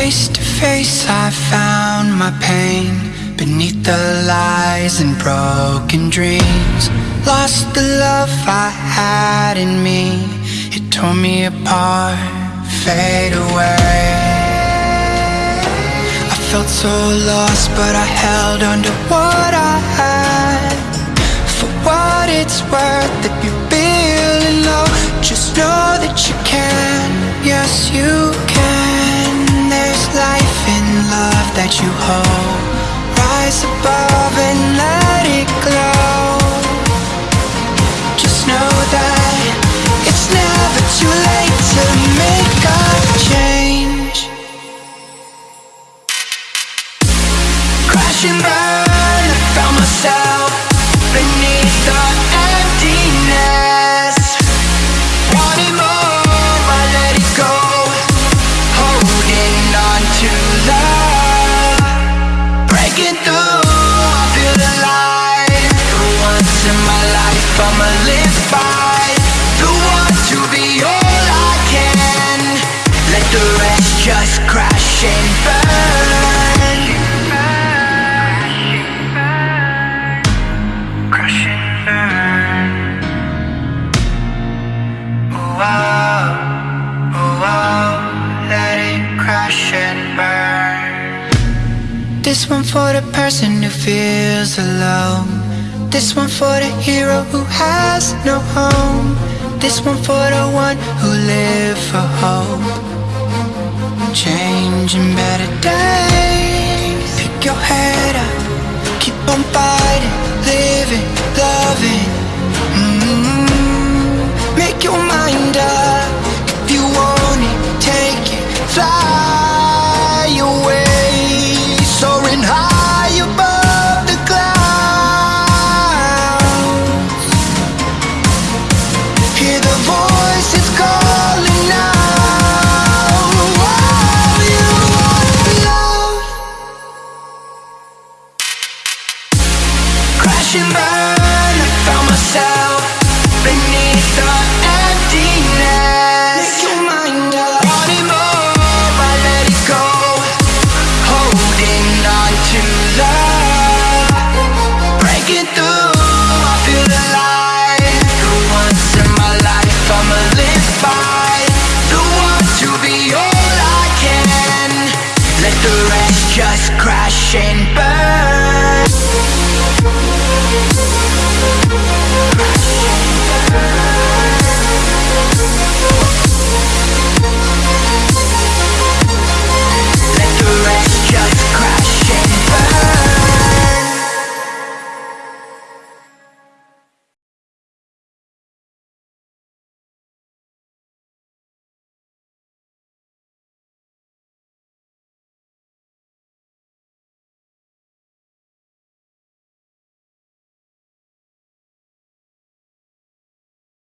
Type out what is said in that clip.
Face to face, I found my pain beneath the lies and broken dreams. Lost the love I had in me, it tore me apart, fade away. I felt so lost, but I held on to what I had. For what it's worth, if you're feeling low, just know that you can. Yes, you can. You hold. Rise above Oh, oh. This one for the person who feels alone. This one for the hero who has no home. This one for the one who live for hope. Changing better days. Pick your head up, keep on fighting. and burn I found myself beneath the emptiness. Make your mind up. It more, I let it go. Holding on Breaking through, I feel alive. The once in my life I'ma live by. The one to be all I can. Let the rest just crash and burn.